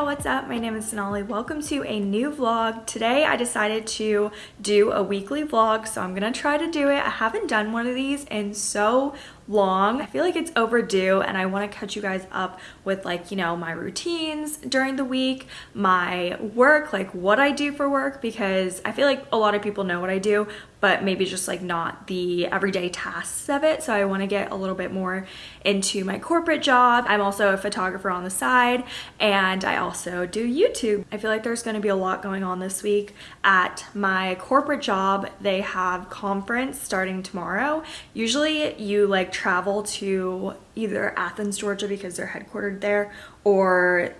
Y'all, what's up? My name is Sonali. Welcome to a new vlog. Today I decided to do a weekly vlog, so I'm gonna try to do it. I haven't done one of these in so long. I feel like it's overdue and I want to catch you guys up with like, you know, my routines during the week, my work, like what I do for work because I feel like a lot of people know what I do, but maybe just like not the everyday tasks of it. So I want to get a little bit more into my corporate job. I'm also a photographer on the side and I also do YouTube. I feel like there's going to be a lot going on this week at my corporate job. They have conference starting tomorrow. Usually you like travel to either Athens, Georgia because they're headquartered there or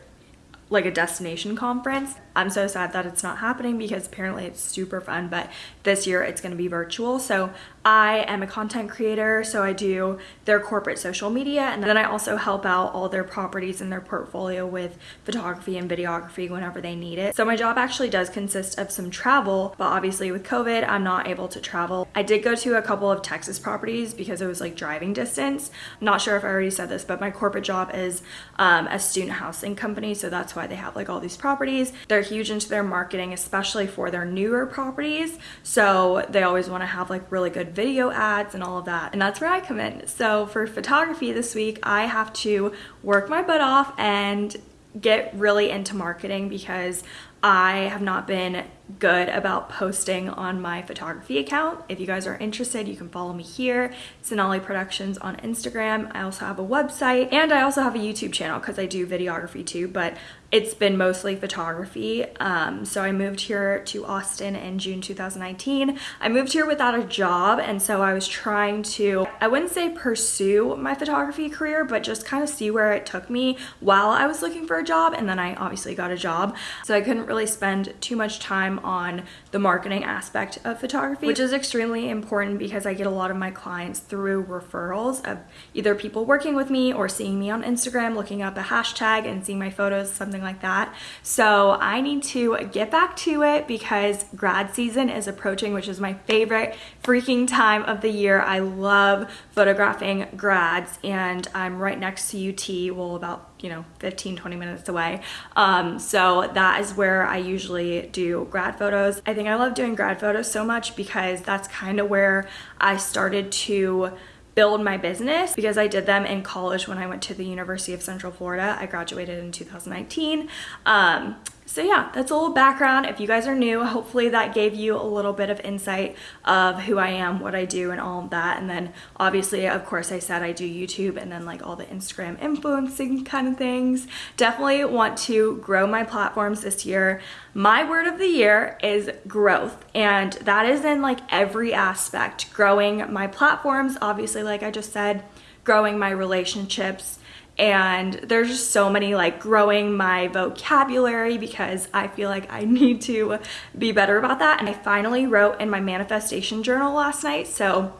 like a destination conference. I'm so sad that it's not happening because apparently it's super fun, but this year it's gonna be virtual. So I am a content creator, so I do their corporate social media, and then I also help out all their properties in their portfolio with photography and videography whenever they need it. So my job actually does consist of some travel, but obviously with COVID, I'm not able to travel. I did go to a couple of Texas properties because it was like driving distance. I'm not sure if I already said this, but my corporate job is um, a student housing company, so that's why they have like all these properties. They're huge into their marketing, especially for their newer properties. So they always want to have like really good video ads and all of that. And that's where I come in. So for photography this week, I have to work my butt off and get really into marketing because I have not been good about posting on my photography account. If you guys are interested, you can follow me here, Sonali Productions on Instagram. I also have a website and I also have a YouTube channel because I do videography too, but it's been mostly photography. Um, so I moved here to Austin in June 2019. I moved here without a job and so I was trying to, I wouldn't say pursue my photography career, but just kind of see where it took me while I was looking for a job and then I obviously got a job. So I couldn't really spend too much time on the marketing aspect of photography, which is extremely important because I get a lot of my clients through referrals of either people working with me or seeing me on Instagram, looking up a hashtag and seeing my photos, something like that. So I need to get back to it because grad season is approaching, which is my favorite freaking time of the year. I love photographing grads and I'm right next to UT, well about you know 15 20 minutes away um, so that is where I usually do grad photos I think I love doing grad photos so much because that's kind of where I started to build my business because I did them in college when I went to the University of Central Florida. I graduated in 2019. Um, so yeah, that's a little background. If you guys are new, hopefully that gave you a little bit of insight of who I am, what I do, and all of that. And then obviously, of course, I said I do YouTube and then like all the Instagram influencing kind of things. Definitely want to grow my platforms this year. My word of the year is growth. And that is in like every aspect. Growing my platforms, obviously, like I just said, growing my relationships, and there's just so many like growing my vocabulary because I feel like I need to be better about that. And I finally wrote in my manifestation journal last night so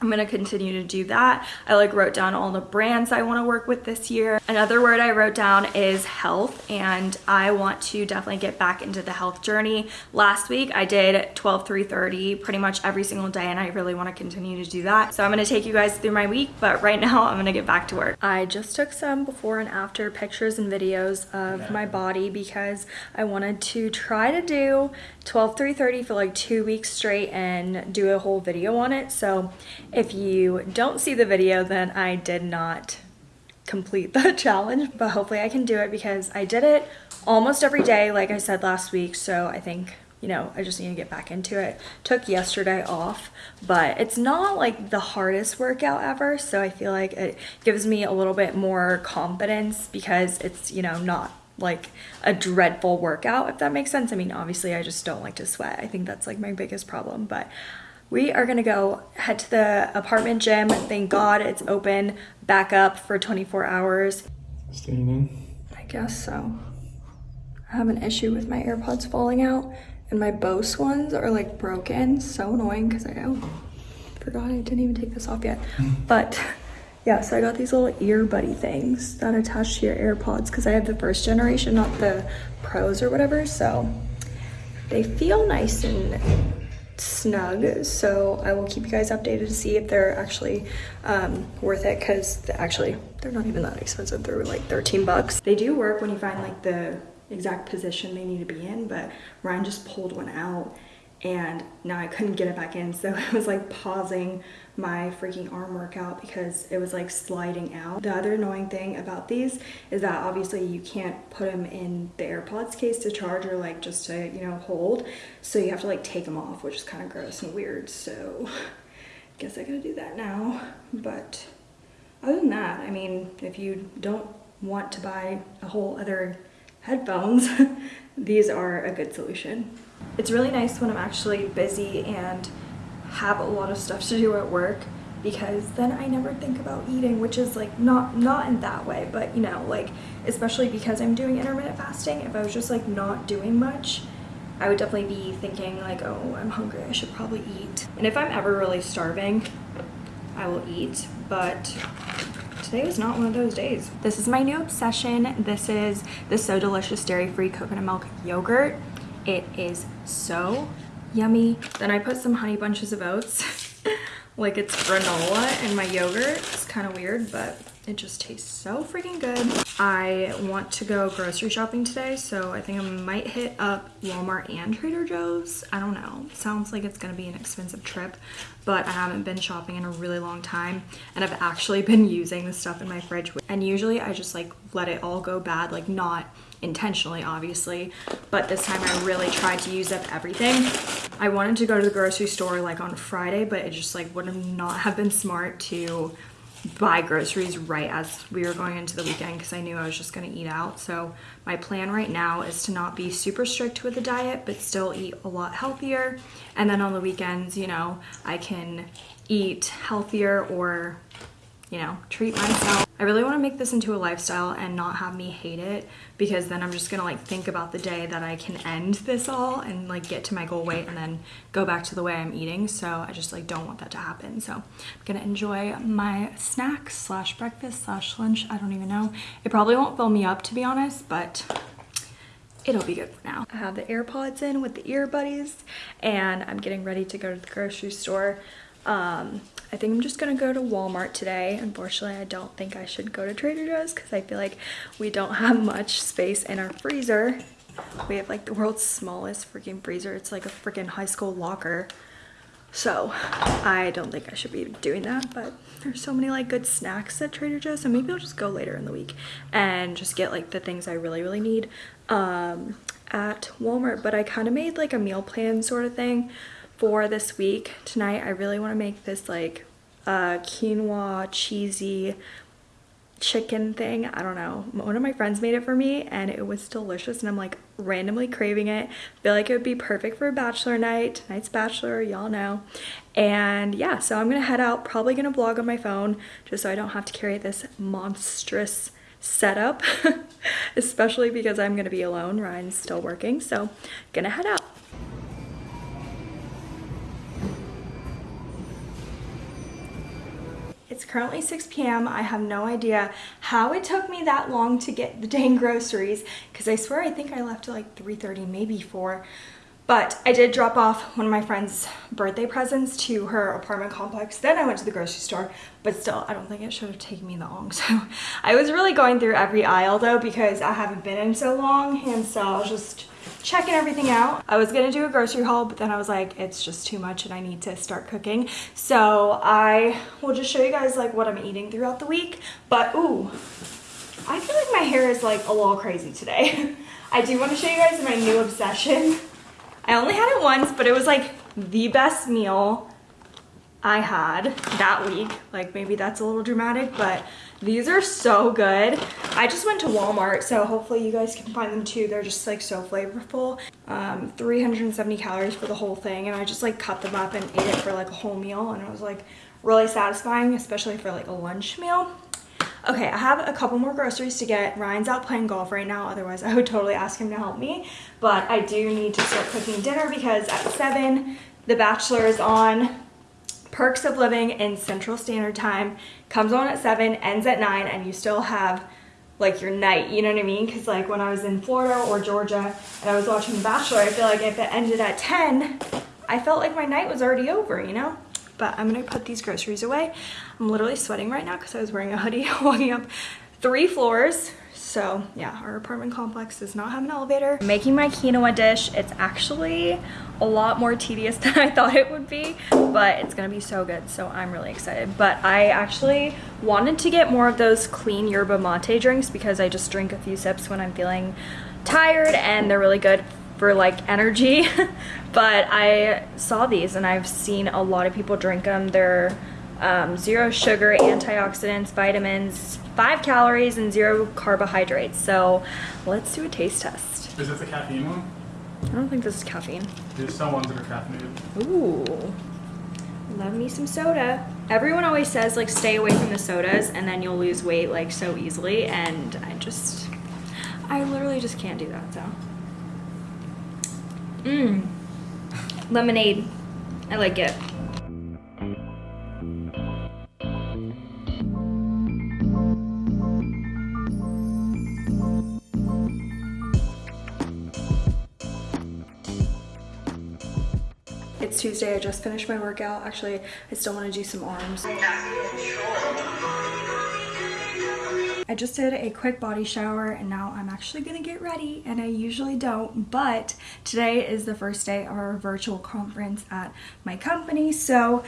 I'm gonna continue to do that. I like wrote down all the brands I wanna work with this year. Another word I wrote down is health and I want to definitely get back into the health journey. Last week I did 12 3 30 pretty much every single day and I really wanna continue to do that. So I'm gonna take you guys through my week, but right now I'm gonna get back to work. I just took some before and after pictures and videos of my body because I wanted to try to do 12 3 30 for like two weeks straight and do a whole video on it. So if you don't see the video, then I did not complete the challenge, but hopefully I can do it because I did it almost every day, like I said last week. So I think, you know, I just need to get back into it. Took yesterday off, but it's not like the hardest workout ever. So I feel like it gives me a little bit more confidence because it's, you know, not like a dreadful workout, if that makes sense. I mean, obviously I just don't like to sweat. I think that's like my biggest problem, but we are gonna go head to the apartment gym. Thank God it's open back up for 24 hours. Staying in? I guess so. I have an issue with my AirPods falling out and my Bose ones are like broken. So annoying because I oh, forgot I didn't even take this off yet. Hmm. but yeah, so I got these little ear buddy things that attach to your AirPods because I have the first generation, not the pros or whatever. So they feel nice and snug so I will keep you guys updated to see if they're actually um, worth it because actually they're not even that expensive. They're like 13 bucks. They do work when you find like the exact position they need to be in but Ryan just pulled one out and now I couldn't get it back in so I was like pausing my freaking arm workout because it was like sliding out. The other annoying thing about these is that obviously you can't put them in the AirPods case to charge or like just to, you know, hold. So you have to like take them off, which is kind of gross and weird. So I guess I gotta do that now. But other than that, I mean, if you don't want to buy a whole other headphones, these are a good solution. It's really nice when I'm actually busy and have a lot of stuff to do at work because then I never think about eating, which is like not not in that way, but you know, like especially because I'm doing intermittent fasting, if I was just like not doing much, I would definitely be thinking like, oh, I'm hungry, I should probably eat. And if I'm ever really starving, I will eat, but today was not one of those days. This is my new obsession. This is the So Delicious Dairy-Free Coconut Milk Yogurt. It is so yummy. Then I put some honey bunches of oats, like it's granola in my yogurt. It's kind of weird, but it just tastes so freaking good. I want to go grocery shopping today, so I think I might hit up Walmart and Trader Joe's. I don't know. Sounds like it's gonna be an expensive trip, but I haven't been shopping in a really long time, and I've actually been using the stuff in my fridge. And usually I just like let it all go bad, like not intentionally obviously but this time I really tried to use up everything. I wanted to go to the grocery store like on Friday but it just like would have not have been smart to buy groceries right as we were going into the weekend because I knew I was just going to eat out. So my plan right now is to not be super strict with the diet but still eat a lot healthier. And then on the weekends you know I can eat healthier or you know, treat myself. I really want to make this into a lifestyle and not have me hate it because then I'm just gonna like think about the day that I can end this all and like get to my goal weight and then go back to the way I'm eating. So I just like don't want that to happen. So I'm gonna enjoy my snack slash breakfast slash lunch. I don't even know. It probably won't fill me up to be honest, but it'll be good for now. I have the AirPods in with the ear buddies and I'm getting ready to go to the grocery store. Um, I think I'm just gonna go to Walmart today. Unfortunately, I don't think I should go to Trader Joe's because I feel like we don't have much space in our freezer. We have like the world's smallest freaking freezer. It's like a freaking high school locker. So I don't think I should be doing that, but there's so many like good snacks at Trader Joe's. So maybe I'll just go later in the week and just get like the things I really, really need um, at Walmart. But I kind of made like a meal plan sort of thing for this week. Tonight I really want to make this like uh, quinoa cheesy chicken thing. I don't know. One of my friends made it for me and it was delicious and I'm like randomly craving it. Feel like it would be perfect for a bachelor night. Tonight's bachelor, y'all know. And yeah, so I'm gonna head out, probably gonna vlog on my phone just so I don't have to carry this monstrous setup, especially because I'm gonna be alone. Ryan's still working, so gonna head out. It's currently 6 p.m. I have no idea how it took me that long to get the dang groceries because I swear I think I left at like 3.30, maybe 4. But I did drop off one of my friend's birthday presents to her apartment complex. Then I went to the grocery store, but still, I don't think it should have taken me that long. So I was really going through every aisle though because I haven't been in so long and so I was just checking everything out. I was gonna do a grocery haul, but then I was like, it's just too much and I need to start cooking. So I will just show you guys like what I'm eating throughout the week. But ooh, I feel like my hair is like a little crazy today. I do want to show you guys my new obsession. I only had it once, but it was like the best meal I had that week. Like maybe that's a little dramatic, but these are so good. I just went to Walmart, so hopefully you guys can find them too. They're just like so flavorful. Um, 370 calories for the whole thing, and I just like cut them up and ate it for like a whole meal, and it was like really satisfying, especially for like a lunch meal. Okay, I have a couple more groceries to get. Ryan's out playing golf right now, otherwise I would totally ask him to help me. But I do need to start cooking dinner because at 7, The Bachelor is on. Perks of Living in Central Standard Time comes on at 7, ends at 9, and you still have like your night, you know what I mean? Because like when I was in Florida or Georgia and I was watching The Bachelor, I feel like if it ended at 10, I felt like my night was already over, you know? But I'm gonna put these groceries away. I'm literally sweating right now because I was wearing a hoodie walking up three floors. So yeah, our apartment complex does not have an elevator. Making my quinoa dish. It's actually a lot more tedious than I thought it would be, but it's gonna be so good. So I'm really excited. But I actually wanted to get more of those clean yerba mate drinks because I just drink a few sips when I'm feeling tired and they're really good for like energy. but I saw these and I've seen a lot of people drink them. They're um, zero sugar, antioxidants, vitamins, five calories, and zero carbohydrates. So let's do a taste test. Is this a caffeine one? I don't think this is caffeine. There's some ones that are caffeinated. Ooh, love me some soda. Everyone always says like stay away from the sodas and then you'll lose weight like so easily and I just, I literally just can't do that so. Mmm, lemonade, I like it. It's Tuesday, I just finished my workout. Actually, I still want to do some arms. I just did a quick body shower and now I'm actually gonna get ready and I usually don't, but today is the first day of our virtual conference at my company. So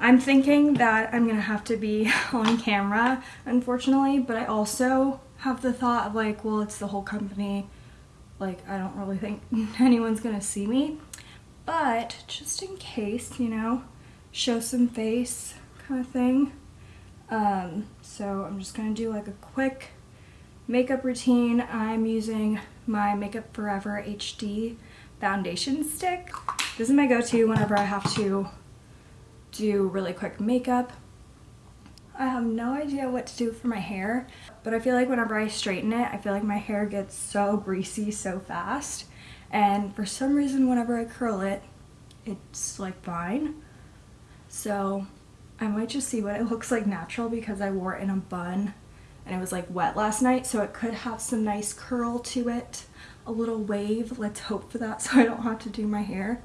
I'm thinking that I'm gonna have to be on camera, unfortunately, but I also have the thought of like, well, it's the whole company. Like, I don't really think anyone's gonna see me but just in case, you know, show some face kind of thing. Um, so I'm just gonna do like a quick makeup routine. I'm using my Makeup Forever HD foundation stick. This is my go-to whenever I have to do really quick makeup. I have no idea what to do for my hair, but I feel like whenever I straighten it, I feel like my hair gets so greasy so fast and for some reason whenever I curl it it's like fine. So I might just see what it looks like natural because I wore it in a bun and it was like wet last night. So it could have some nice curl to it a little wave. Let's hope for that so I don't have to do my hair.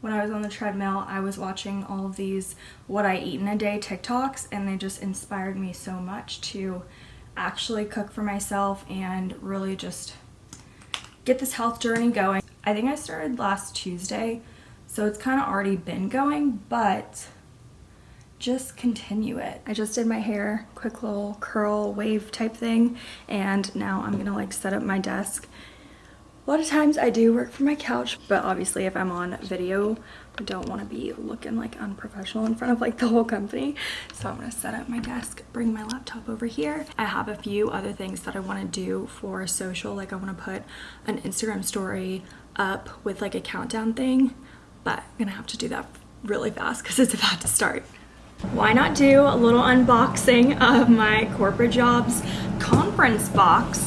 When I was on the treadmill I was watching all of these what I eat in a day TikToks and they just inspired me so much to actually cook for myself and really just get this health journey going. I think I started last Tuesday, so it's kind of already been going, but just continue it. I just did my hair, quick little curl wave type thing, and now I'm gonna like set up my desk a lot of times I do work from my couch, but obviously if I'm on video, don't want to be looking like unprofessional in front of like the whole company. So I'm going to set up my desk, bring my laptop over here. I have a few other things that I want to do for social. Like I want to put an Instagram story up with like a countdown thing, but I'm going to have to do that really fast because it's about to start. Why not do a little unboxing of my corporate jobs conference box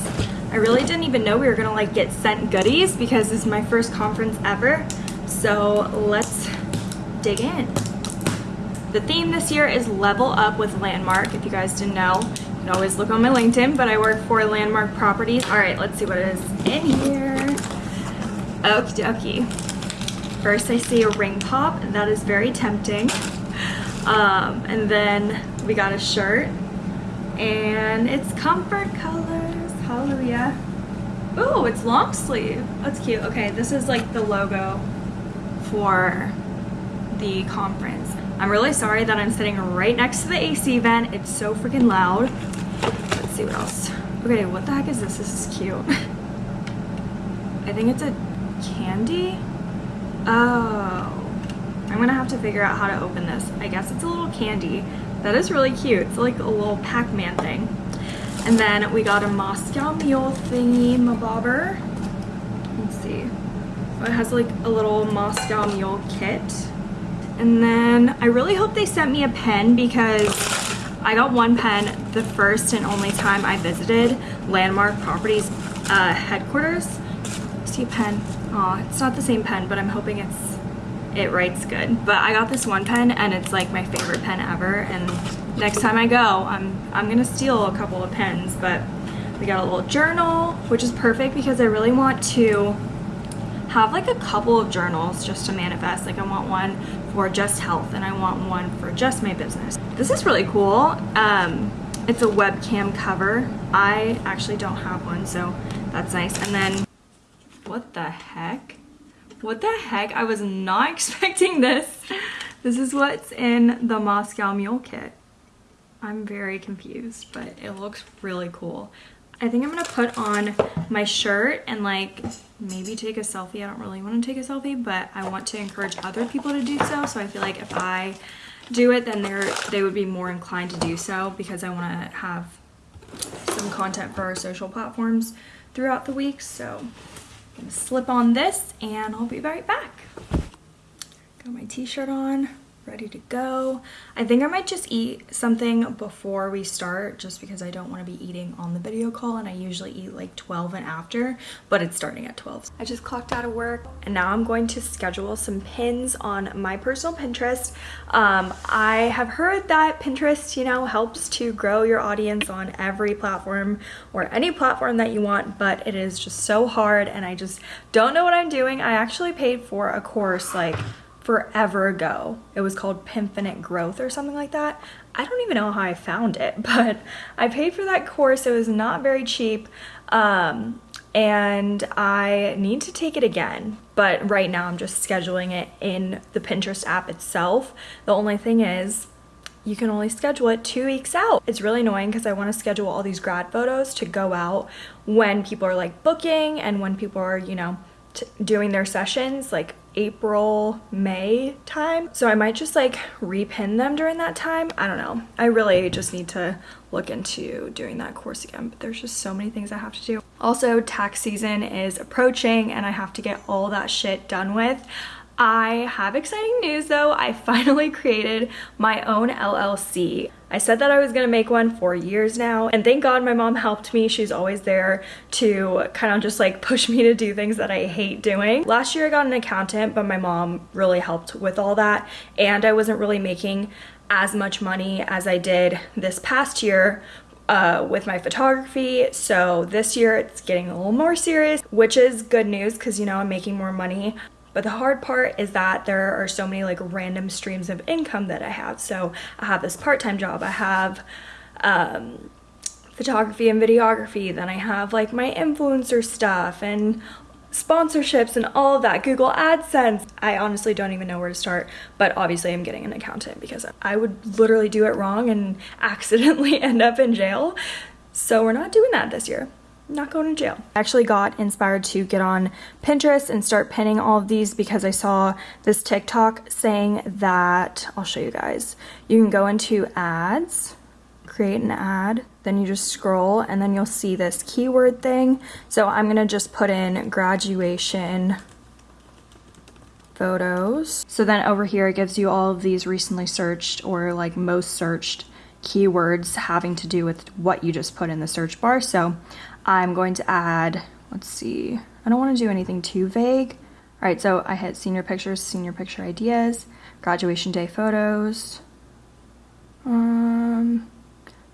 I really didn't even know we were gonna like get sent goodies because this is my first conference ever. So let's dig in. The theme this year is level up with Landmark. If you guys didn't know, you can always look on my LinkedIn, but I work for Landmark Properties. All right, let's see what is in here. Okie dokie. First I see a ring pop, that is very tempting. Um, and then we got a shirt and it's comfort colors, Hallelujah. Oh, it's long sleeve. That's cute. Okay, this is like the logo for the conference. I'm really sorry that I'm sitting right next to the AC vent. It's so freaking loud. Let's see what else. Okay, what the heck is this? This is cute. I think it's a candy. Oh. I'm gonna have to figure out how to open this. I guess it's a little candy. That is really cute. It's like a little Pac-Man thing. And then we got a Moscow Mule thingy. Let's see. It has like a little Moscow Mule kit. And then I really hope they sent me a pen because I got one pen the first and only time I visited Landmark Properties uh, headquarters. See a pen. Aw, it's not the same pen, but I'm hoping it's it writes good. But I got this one pen and it's like my favorite pen ever and next time I go, I'm, I'm gonna steal a couple of pens, but we got a little journal, which is perfect because I really want to have like a couple of journals just to manifest. Like I want one for just health and I want one for just my business. This is really cool. Um, it's a webcam cover. I actually don't have one, so that's nice. And then, what the heck? What the heck? I was not expecting this. This is what's in the Moscow Mule kit. I'm very confused, but it looks really cool. I think I'm gonna put on my shirt and like maybe take a selfie. I don't really want to take a selfie, but I want to encourage other people to do so. So I feel like if I do it, then they're they would be more inclined to do so because I want to have some content for our social platforms throughout the week. So I'm gonna slip on this and I'll be right back. Got my t-shirt on ready to go. I think I might just eat something before we start just because I don't want to be eating on the video call and I usually eat like 12 and after, but it's starting at 12. I just clocked out of work and now I'm going to schedule some pins on my personal Pinterest. Um, I have heard that Pinterest, you know, helps to grow your audience on every platform or any platform that you want, but it is just so hard and I just don't know what I'm doing. I actually paid for a course like forever ago. It was called Pinfinite Growth or something like that. I don't even know how I found it, but I paid for that course. It was not very cheap. Um, and I need to take it again. But right now I'm just scheduling it in the Pinterest app itself. The only thing is you can only schedule it two weeks out. It's really annoying because I want to schedule all these grad photos to go out when people are like booking and when people are, you know, doing their sessions like April, May time. So I might just like repin them during that time. I don't know. I really just need to look into doing that course again, but there's just so many things I have to do. Also, tax season is approaching and I have to get all that shit done with. I have exciting news though. I finally created my own LLC. I said that I was gonna make one for years now and thank God my mom helped me. She's always there to kind of just like push me to do things that I hate doing. Last year I got an accountant but my mom really helped with all that and I wasn't really making as much money as I did this past year uh, with my photography. So this year it's getting a little more serious, which is good news because, you know, I'm making more money. But the hard part is that there are so many like random streams of income that I have. So I have this part-time job, I have um, photography and videography, then I have like my influencer stuff and sponsorships and all of that, Google AdSense. I honestly don't even know where to start, but obviously I'm getting an accountant because I would literally do it wrong and accidentally end up in jail. So we're not doing that this year not going to jail. I actually got inspired to get on Pinterest and start pinning all of these because I saw this TikTok saying that, I'll show you guys, you can go into ads, create an ad, then you just scroll and then you'll see this keyword thing. So I'm gonna just put in graduation photos. So then over here it gives you all of these recently searched or like most searched keywords having to do with what you just put in the search bar. So I'm going to add, let's see, I don't want to do anything too vague. All right, so I hit senior pictures, senior picture ideas, graduation day photos, um,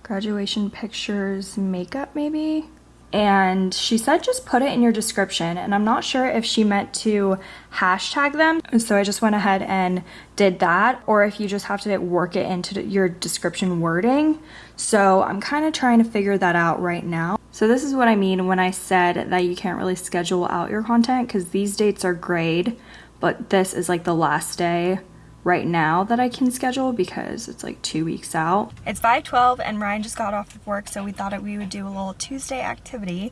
graduation pictures, makeup maybe and she said just put it in your description. And I'm not sure if she meant to hashtag them. So I just went ahead and did that. Or if you just have to work it into your description wording. So I'm kind of trying to figure that out right now. So this is what I mean when I said that you can't really schedule out your content because these dates are grade but this is like the last day right now that I can schedule because it's like two weeks out. It's 5.12 and Ryan just got off of work so we thought we would do a little Tuesday activity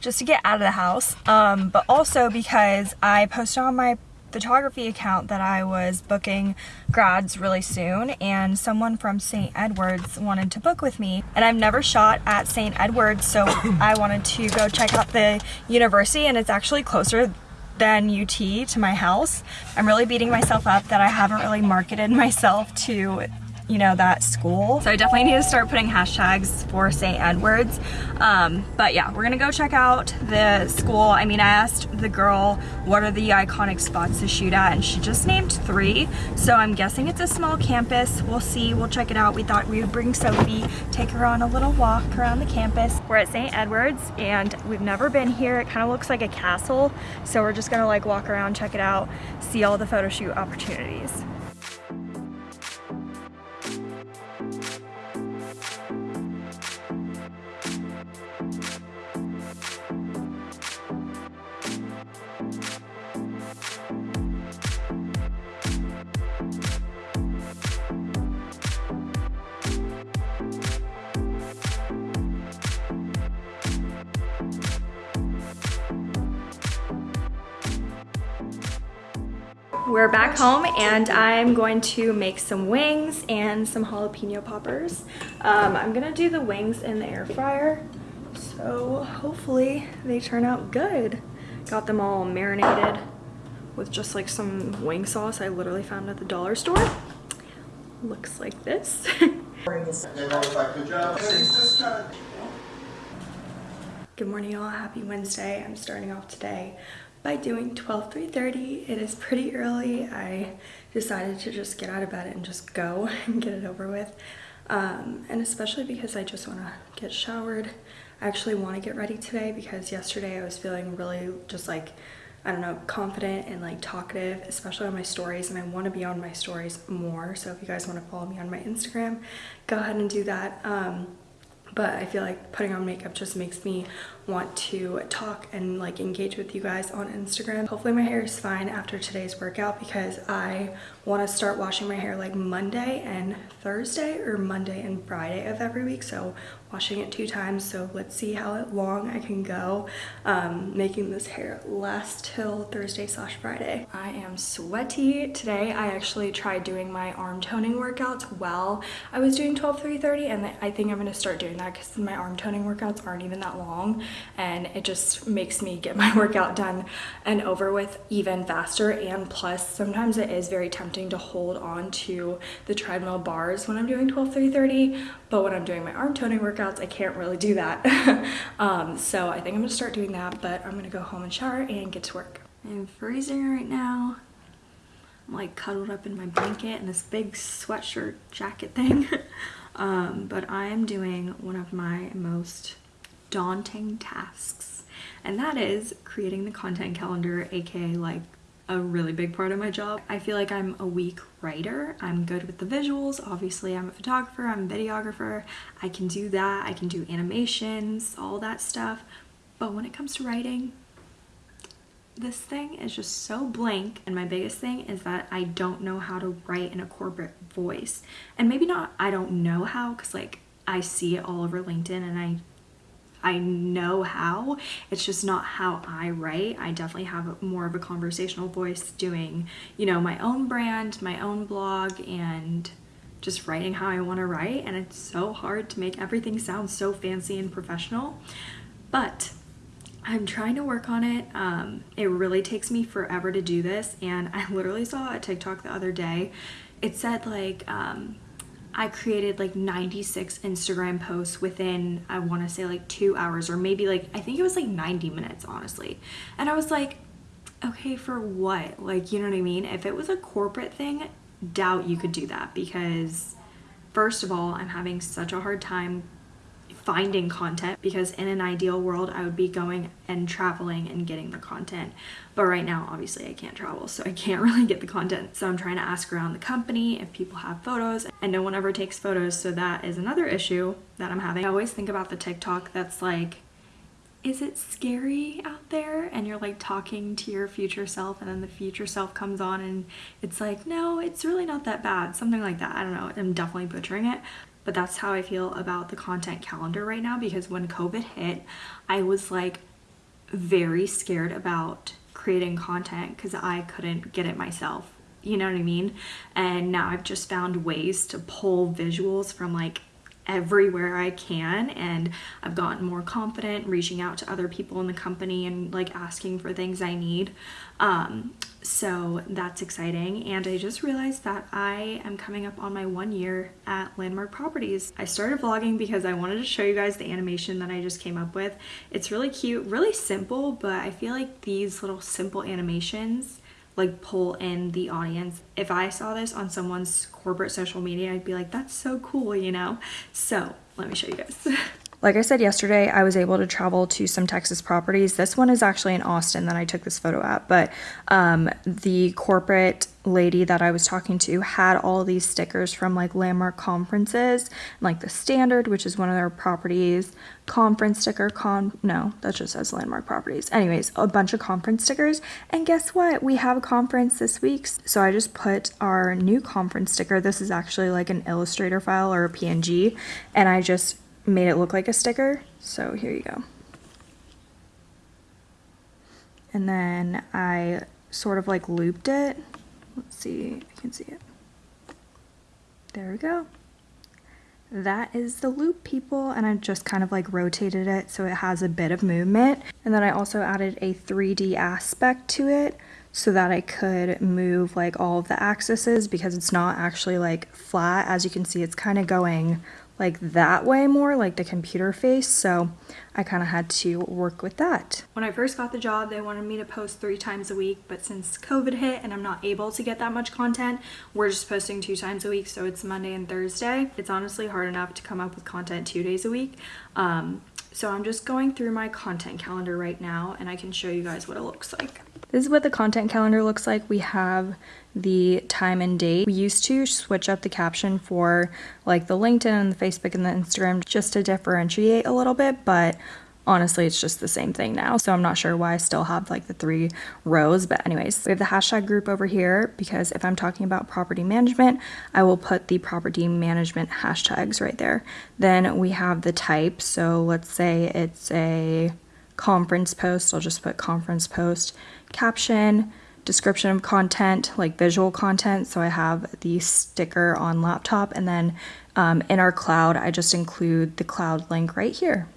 just to get out of the house. Um, but also because I posted on my photography account that I was booking grads really soon and someone from St. Edward's wanted to book with me and I've never shot at St. Edward's so I wanted to go check out the university and it's actually closer than UT to my house. I'm really beating myself up that I haven't really marketed myself to you know, that school. So I definitely need to start putting hashtags for St. Edward's. Um, but yeah, we're gonna go check out the school. I mean, I asked the girl what are the iconic spots to shoot at and she just named three. So I'm guessing it's a small campus. We'll see, we'll check it out. We thought we would bring Sophie, take her on a little walk around the campus. We're at St. Edward's and we've never been here. It kind of looks like a castle. So we're just gonna like walk around, check it out, see all the photo shoot opportunities. We're back home and I'm going to make some wings and some jalapeno poppers. Um, I'm gonna do the wings in the air fryer. So hopefully they turn out good. Got them all marinated with just like some wing sauce I literally found at the dollar store. Looks like this. Good morning y'all, happy Wednesday. I'm starting off today by doing 12 3.30. It is pretty early. I decided to just get out of bed and just go and get it over with. Um, and especially because I just want to get showered. I actually want to get ready today because yesterday I was feeling really just like, I don't know, confident and like talkative, especially on my stories. And I want to be on my stories more. So if you guys want to follow me on my Instagram, go ahead and do that. Um, but I feel like putting on makeup just makes me want to talk and like engage with you guys on Instagram. Hopefully my hair is fine after today's workout because I want to start washing my hair like Monday and Thursday or Monday and Friday of every week. So washing it two times. So let's see how long I can go um, making this hair last till Thursday slash Friday. I am sweaty. Today I actually tried doing my arm toning workouts while I was doing 12 3 30 and I think I'm going to start doing that because my arm toning workouts aren't even that long and it just makes me get my workout done and over with even faster. And plus sometimes it is very tempting to hold on to the treadmill bars when I'm doing 12 3 30 but when I'm doing my arm toning workouts I can't really do that. Um, so I think I'm gonna start doing that but I'm gonna go home and shower and get to work. I'm freezing right now. I'm like cuddled up in my blanket and this big sweatshirt jacket thing. Um, but I am doing one of my most daunting tasks and that is creating the content calendar aka like a really big part of my job. I feel like I'm a weak writer. I'm good with the visuals. Obviously, I'm a photographer, I'm a videographer. I can do that. I can do animations, all that stuff. But when it comes to writing, this thing is just so blank. And my biggest thing is that I don't know how to write in a corporate voice. And maybe not, I don't know how, because like I see it all over LinkedIn and I I know how. It's just not how I write. I definitely have more of a conversational voice doing, you know, my own brand, my own blog, and just writing how I want to write. And it's so hard to make everything sound so fancy and professional. But I'm trying to work on it. Um, it really takes me forever to do this. And I literally saw a TikTok the other day. It said like, um, I created like 96 Instagram posts within, I want to say like two hours or maybe like, I think it was like 90 minutes, honestly. And I was like, okay, for what? Like, you know what I mean? If it was a corporate thing, doubt you could do that because first of all, I'm having such a hard time finding content because in an ideal world I would be going and traveling and getting the content. But right now obviously I can't travel so I can't really get the content. So I'm trying to ask around the company if people have photos and no one ever takes photos so that is another issue that I'm having. I always think about the TikTok that's like is it scary out there? And you're like talking to your future self and then the future self comes on and it's like no it's really not that bad something like that. I don't know. I'm definitely butchering it but that's how I feel about the content calendar right now because when COVID hit, I was like very scared about creating content because I couldn't get it myself. You know what I mean? And now I've just found ways to pull visuals from like everywhere I can and I've gotten more confident reaching out to other people in the company and like asking for things I need. Um, so that's exciting. And I just realized that I am coming up on my one year at Landmark Properties. I started vlogging because I wanted to show you guys the animation that I just came up with. It's really cute, really simple, but I feel like these little simple animations like pull in the audience. If I saw this on someone's corporate social media, I'd be like, that's so cool, you know? So let me show you guys. Like I said yesterday, I was able to travel to some Texas properties. This one is actually in Austin that I took this photo at, but um, the corporate lady that I was talking to had all these stickers from like landmark conferences, like the Standard, which is one of their properties, conference sticker, con no, that just says landmark properties. Anyways, a bunch of conference stickers. And guess what? We have a conference this week. So I just put our new conference sticker. This is actually like an Illustrator file or a PNG, and I just made it look like a sticker. So here you go. And then I sort of like looped it. Let's see you can see it. There we go. That is the loop people and I just kind of like rotated it so it has a bit of movement. And then I also added a 3D aspect to it so that I could move like all of the axes because it's not actually like flat. As you can see, it's kind of going like that way more, like the computer face. So I kind of had to work with that. When I first got the job, they wanted me to post three times a week, but since COVID hit and I'm not able to get that much content, we're just posting two times a week. So it's Monday and Thursday. It's honestly hard enough to come up with content two days a week. Um, so I'm just going through my content calendar right now and I can show you guys what it looks like. This is what the content calendar looks like. We have the time and date. We used to switch up the caption for like the LinkedIn and the Facebook and the Instagram just to differentiate a little bit, but honestly it's just the same thing now. So i'm not sure why i still have like the three rows but anyways. We have the hashtag group over here because if i'm talking about property management i will put the property management hashtags right there. Then we have the type. So let's say it's a conference post. I'll just put conference post caption description of content, like visual content. So I have the sticker on laptop and then um, in our cloud, I just include the cloud link right here.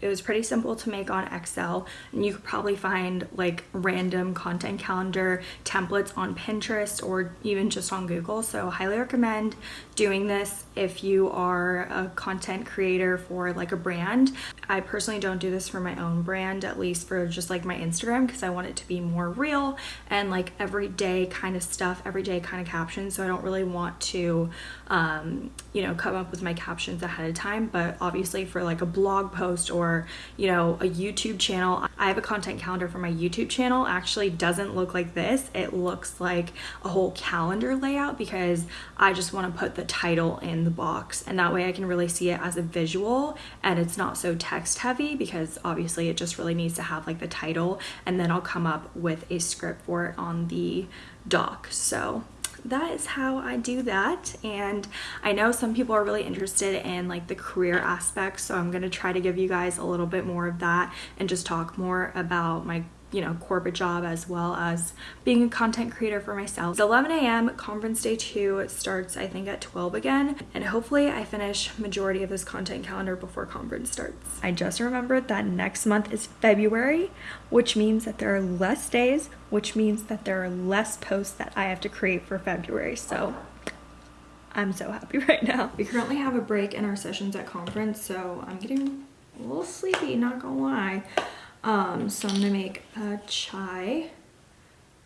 It was pretty simple to make on Excel and you could probably find like random content calendar templates on Pinterest or even just on Google. So highly recommend doing this if you are a content creator for like a brand. I personally don't do this for my own brand, at least for just like my Instagram because I want it to be more real and like everyday kind of stuff, everyday kind of captions. So I don't really want to, um, you know, come up with my captions ahead of time. But obviously for like a blog post or or you know a YouTube channel. I have a content calendar for my YouTube channel actually doesn't look like this. It looks like a whole calendar layout because I just want to put the title in the box and that way I can really see it as a visual and it's not so text heavy because obviously it just really needs to have like the title and then I'll come up with a script for it on the doc. So that is how I do that. And I know some people are really interested in like the career aspect so I'm gonna try to give you guys a little bit more of that and just talk more about my you know, corporate job as well as being a content creator for myself. It's 11 a.m. Conference day two starts, I think, at 12 again. And hopefully I finish majority of this content calendar before conference starts. I just remembered that next month is February, which means that there are less days, which means that there are less posts that I have to create for February. So I'm so happy right now. We currently have a break in our sessions at conference, so I'm getting a little sleepy, not gonna lie. Um, so I'm gonna make a chai.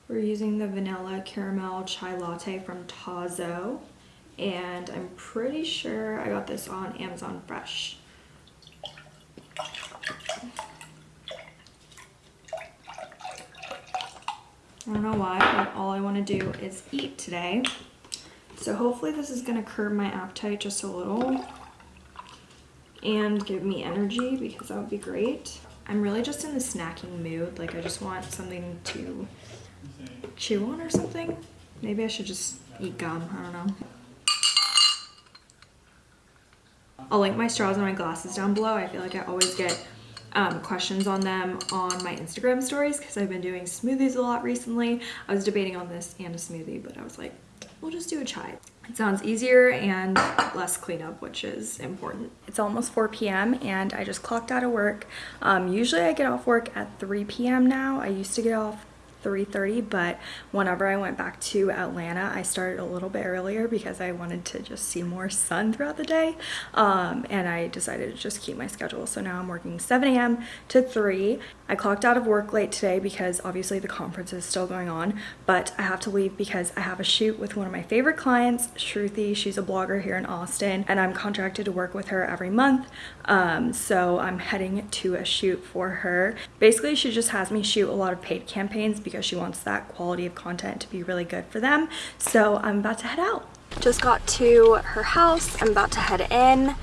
We're using the vanilla caramel chai latte from Tazo. And I'm pretty sure I got this on Amazon Fresh. I don't know why, but all I want to do is eat today. So hopefully this is going to curb my appetite just a little and give me energy because that would be great. I'm really just in the snacking mood. Like I just want something to chew on or something. Maybe I should just eat gum. I don't know. I'll link my straws and my glasses down below. I feel like I always get um, questions on them on my Instagram stories because I've been doing smoothies a lot recently. I was debating on this and a smoothie, but I was like, we'll just do a chai. It sounds easier and less cleanup, which is important. It's almost 4 p.m. and I just clocked out of work. Um, usually I get off work at 3 p.m. now. I used to get off 3.30 but whenever I went back to Atlanta I started a little bit earlier because I wanted to just see more sun throughout the day um, and I decided to just keep my schedule. So now I'm working 7 a.m. to 3 I clocked out of work late today because obviously the conference is still going on but I have to leave because I have a shoot with one of my favorite clients Shruti she's a blogger here in Austin and I'm contracted to work with her every month um, so I'm heading to a shoot for her. Basically she just has me shoot a lot of paid campaigns because she wants that quality of content to be really good for them. So I'm about to head out. Just got to her house. I'm about to head in.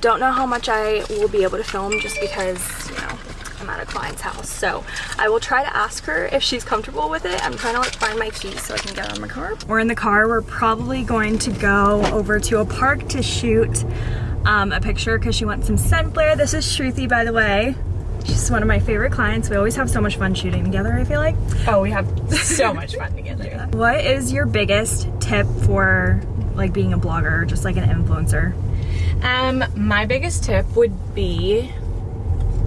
Don't know how much I will be able to film just because, you know, I'm at a client's house. So I will try to ask her if she's comfortable with it. I'm trying to like find my keys so I can get of my car. We're in the car. We're probably going to go over to a park to shoot um, a picture because she wants some sun flare. This is Shruti, by the way. She's one of my favorite clients. We always have so much fun shooting together, I feel like. Oh, we have so much fun together. What is your biggest tip for like being a blogger or just like an influencer? Um, my biggest tip would be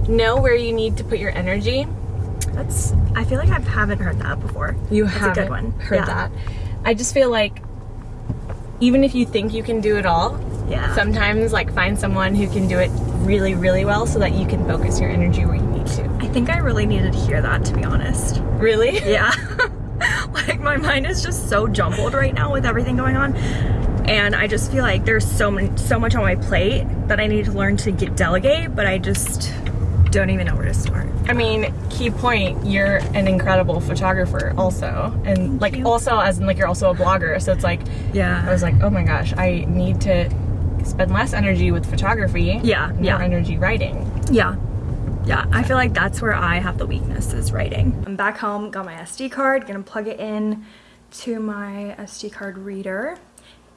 know where you need to put your energy. That's I feel like I haven't heard that before. You That's haven't a good one. heard Yeah. that. I just feel like even if you think you can do it all, Yeah. sometimes like find someone who can do it really, really well so that you can focus your energy where you need to. I think I really needed to hear that to be honest. Really? Yeah. like my mind is just so jumbled right now with everything going on. And I just feel like there's so many, so much on my plate that I need to learn to get delegate, but I just don't even know where to start. I mean, key point, you're an incredible photographer also. And like you. also as in like you're also a blogger. So it's like Yeah. I was like, oh my gosh, I need to spend less energy with photography. Yeah, more yeah. energy writing. Yeah. Yeah, I feel like that's where I have the weakness is writing. I'm back home, got my SD card, gonna plug it in to my SD card reader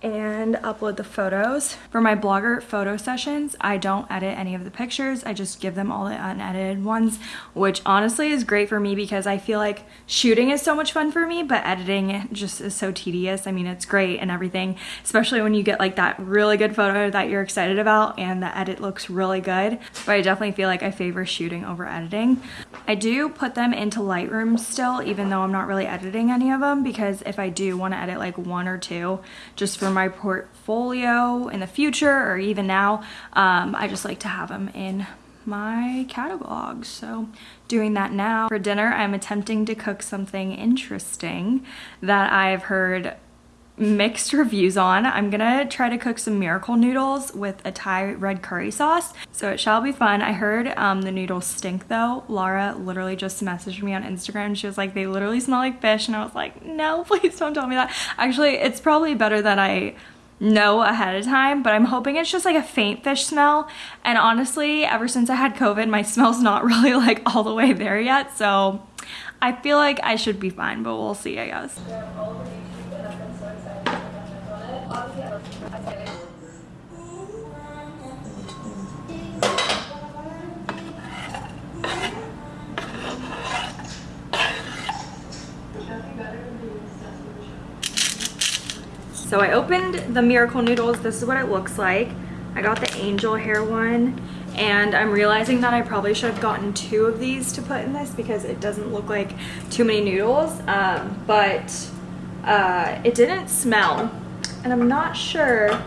and upload the photos. For my blogger photo sessions, I don't edit any of the pictures. I just give them all the unedited ones, which honestly is great for me because I feel like shooting is so much fun for me, but editing just is so tedious. I mean, it's great and everything, especially when you get like that really good photo that you're excited about and the edit looks really good. But I definitely feel like I favor shooting over editing. I do put them into Lightroom still, even though I'm not really editing any of them because if I do want to edit like one or two just for my portfolio in the future or even now, um, I just like to have them in my catalog. So doing that now. For dinner, I'm attempting to cook something interesting that I've heard mixed reviews on. I'm gonna try to cook some miracle noodles with a Thai red curry sauce. So it shall be fun. I heard um, the noodles stink though. Laura literally just messaged me on Instagram. She was like, they literally smell like fish. And I was like, no, please don't tell me that. Actually, it's probably better that I know ahead of time, but I'm hoping it's just like a faint fish smell. And honestly, ever since I had COVID, my smell's not really like all the way there yet. So I feel like I should be fine, but we'll see, I guess. So I opened the Miracle Noodles. This is what it looks like. I got the angel hair one and I'm realizing that I probably should have gotten two of these to put in this because it doesn't look like too many noodles. Um, but uh, it didn't smell and I'm not sure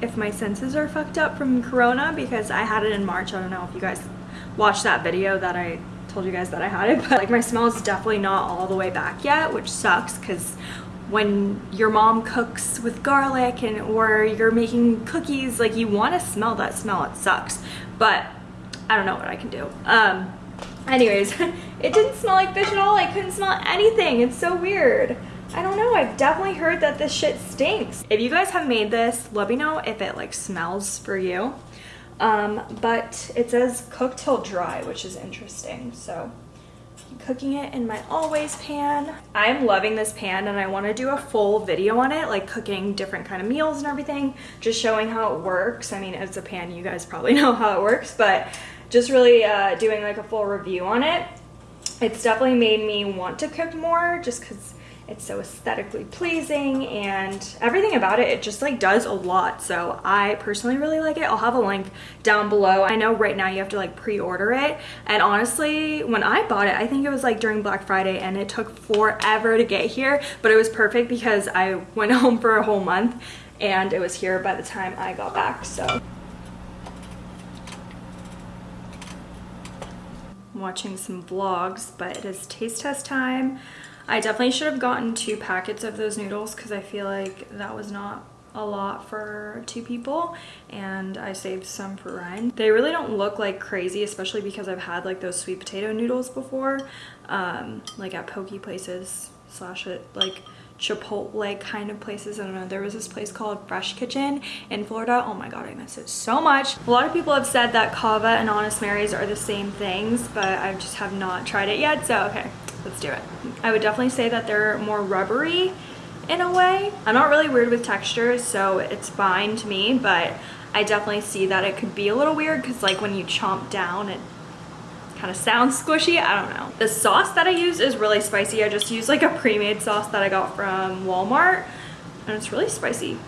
if my senses are fucked up from Corona because I had it in March. I don't know if you guys watched that video that I told you guys that I had it, but like my smell is definitely not all the way back yet, which sucks because when your mom cooks with garlic and or you're making cookies, like you want to smell that smell. It sucks, but I don't know what I can do. Um, anyways, it didn't smell like fish at all. I couldn't smell anything. It's so weird. I don't know. I've definitely heard that this shit stinks. If you guys have made this, let me know if it like smells for you. Um, but it says cook till dry, which is interesting. So cooking it in my always pan. I'm loving this pan and I want to do a full video on it, like cooking different kind of meals and everything, just showing how it works. I mean, it's a pan, you guys probably know how it works, but just really uh, doing like a full review on it. It's definitely made me want to cook more just because It's so aesthetically pleasing and everything about it, it just like does a lot. So I personally really like it. I'll have a link down below. I know right now you have to like pre-order it. And honestly, when I bought it, I think it was like during Black Friday and it took forever to get here, but it was perfect because I went home for a whole month and it was here by the time I got back. So I'm watching some vlogs, but it is taste test time. I definitely should have gotten two packets of those noodles because I feel like that was not a lot for two people and I saved some for Ryan. They really don't look like crazy, especially because I've had like those sweet potato noodles before, um, like at pokey places slash it like Chipotle like kind of places. I don't know. There was this place called Fresh Kitchen in Florida. Oh my god, I miss it so much. A lot of people have said that Cava and Honest Mary's are the same things, but I just have not tried it yet. So okay, let's do it. I would definitely say that they're more rubbery in a way. I'm not really weird with textures, so it's fine to me, but I definitely see that it could be a little weird because like when you chomp down, it kind of sounds squishy. I don't know. The sauce that I use is really spicy. I just use like a pre-made sauce that I got from Walmart and it's really spicy.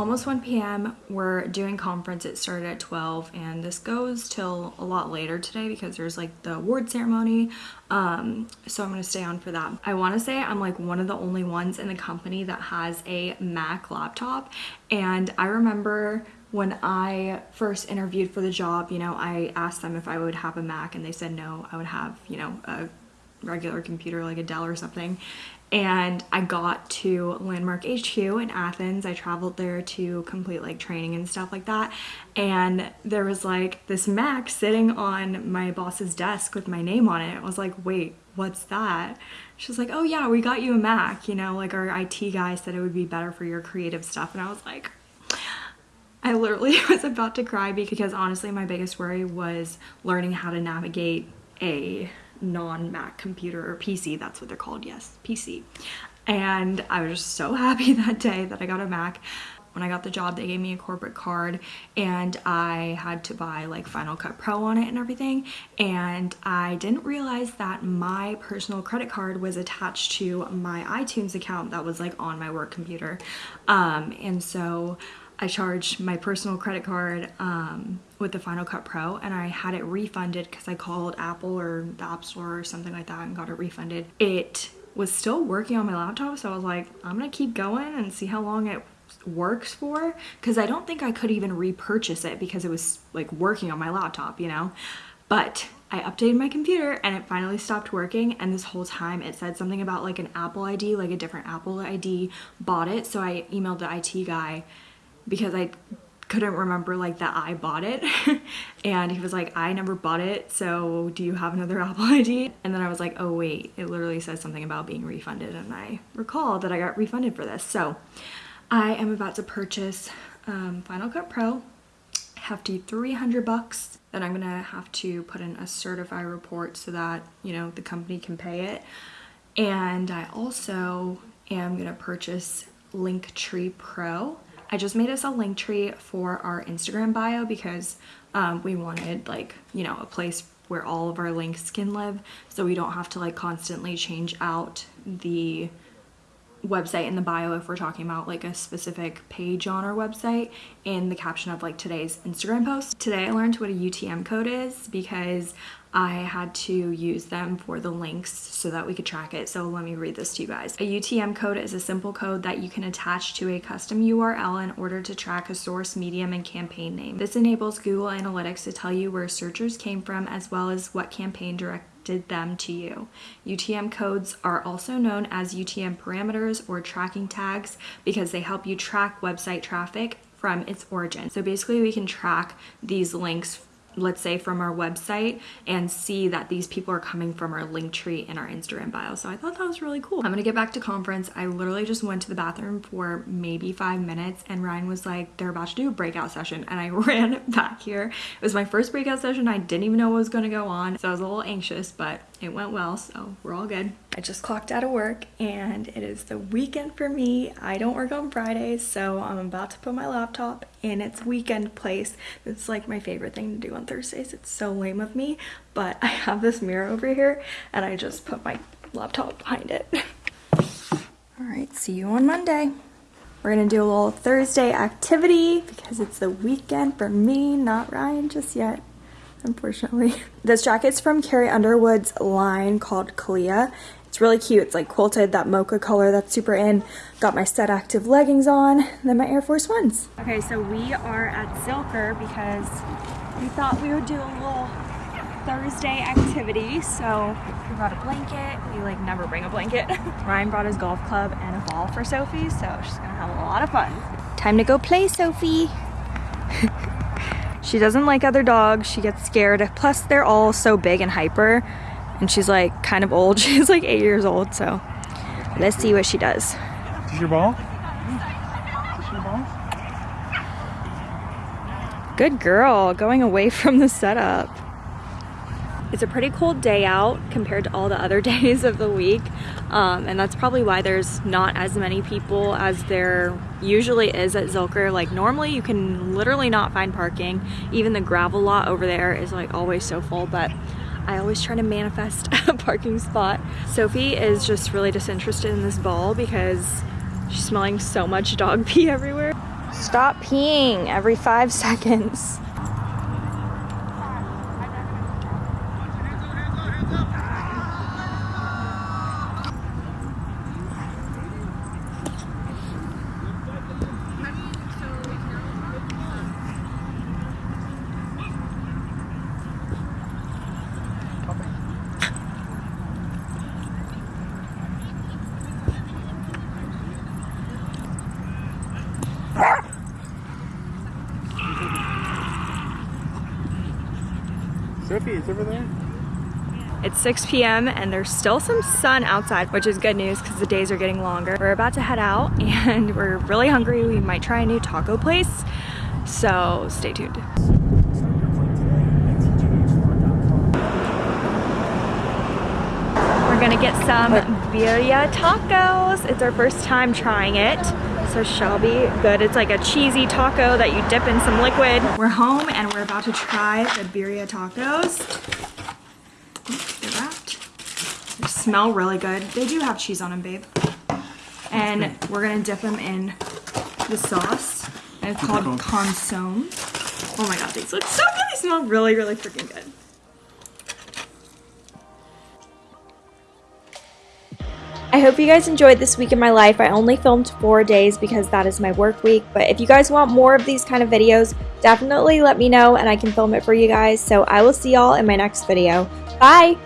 almost 1 p.m. We're doing conference. It started at 12 and this goes till a lot later today because there's like the award ceremony. Um, so I'm going to stay on for that. I want to say I'm like one of the only ones in the company that has a Mac laptop. And I remember when I first interviewed for the job, you know, I asked them if I would have a Mac and they said no, I would have, you know, a regular computer like a Dell or something and I got to Landmark HQ in Athens. I traveled there to complete like training and stuff like that. And there was like this Mac sitting on my boss's desk with my name on it. I was like, wait, what's that? She was like, oh yeah, we got you a Mac. You know, like our IT guy said it would be better for your creative stuff. And I was like, I literally was about to cry because honestly, my biggest worry was learning how to navigate a non-Mac computer or PC, that's what they're called, yes, PC. And I was just so happy that day that I got a Mac. When I got the job, they gave me a corporate card and I had to buy like Final Cut Pro on it and everything. And I didn't realize that my personal credit card was attached to my iTunes account that was like on my work computer. Um, and so I charged my personal credit card um, with the Final Cut Pro and I had it refunded because I called Apple or the App Store or something like that and got it refunded. It was still working on my laptop so I was like I'm gonna keep going and see how long it works for because I don't think I could even repurchase it because it was like working on my laptop you know but I updated my computer and it finally stopped working and this whole time it said something about like an Apple ID like a different Apple ID bought it so I emailed the IT guy because I couldn't remember like that I bought it. And he was like I never bought it so do you have another Apple ID and then I was like oh wait it literally says something about being refunded and I recall that I got refunded for this. So I am about to purchase um, Final Cut Pro. Have to 300 bucks. Then I'm gonna have to put in a certify report so that you know the company can pay it. And I also am gonna purchase Linktree Pro I just made us a link tree for our Instagram bio because um, we wanted like, you know, a place where all of our links can live so we don't have to like constantly change out the website in the bio if we're talking about like a specific page on our website in the caption of like today's Instagram post. Today I learned what a UTM code is because I had to use them for the links so that we could track it. So let me read this to you guys. A UTM code is a simple code that you can attach to a custom URL in order to track a source, medium, and campaign name. This enables Google Analytics to tell you where searchers came from as well as what campaign directed them to you. UTM codes are also known as UTM parameters or tracking tags because they help you track website traffic from its origin. So basically we can track these links let's say from our website and see that these people are coming from our link tree in our Instagram bio. So I thought that was really cool. I'm gonna get back to conference. I literally just went to the bathroom for maybe five minutes and Ryan was like, they're about to do a breakout session. And I ran back here. It was my first breakout session. I didn't even know what was gonna go on. So I was a little anxious, but it went well, so we're all good. I just clocked out of work and it is the weekend for me. I don't work on Fridays, so I'm about to put my laptop in its weekend place. It's like my favorite thing to do on Thursdays. It's so lame of me, but I have this mirror over here and I just put my laptop behind it. all right, see you on Monday. We're gonna do a little Thursday activity because it's the weekend for me, not Ryan just yet unfortunately. This jacket's from Carrie Underwood's line called Calia. It's really cute. It's like quilted, that mocha color that's super in. Got my set active leggings on, then my Air Force Ones. Okay, so we are at Zilker because we thought we would do a little Thursday activity. So we brought a blanket. We like never bring a blanket. Ryan brought his golf club and a ball for Sophie, so she's gonna have a lot of fun. Time to go play, Sophie. She doesn't like other dogs. She gets scared. Plus, they're all so big and hyper. And she's like kind of old. She's like eight years old. So let's see what she does. Is this your ball? Is this your ball? Good girl. Going away from the setup. It's a pretty cold day out compared to all the other days of the week. Um, and that's probably why there's not as many people as there usually is at Zilker. Like normally you can literally not find parking. Even the gravel lot over there is like always so full, but I always try to manifest a parking spot. Sophie is just really disinterested in this ball because she's smelling so much dog pee everywhere. Stop peeing every five seconds. It's over there. It's 6 p.m. and there's still some sun outside, which is good news because the days are getting longer. We're about to head out and we're really hungry. We might try a new taco place, so stay tuned. We're gonna get some birria tacos. It's our first time trying it. So Shelby, good. It's like a cheesy taco that you dip in some liquid. We're home and we're about to try the birria tacos. They're wrapped. They smell really good. They do have cheese on them, babe. And we're gonna dip them in the sauce. And it's called consomme. Oh my god, these look so good. They smell really, really freaking good. I hope you guys enjoyed this week in my life. I only filmed four days because that is my work week. But if you guys want more of these kind of videos, definitely let me know and I can film it for you guys. So I will see y'all in my next video. Bye!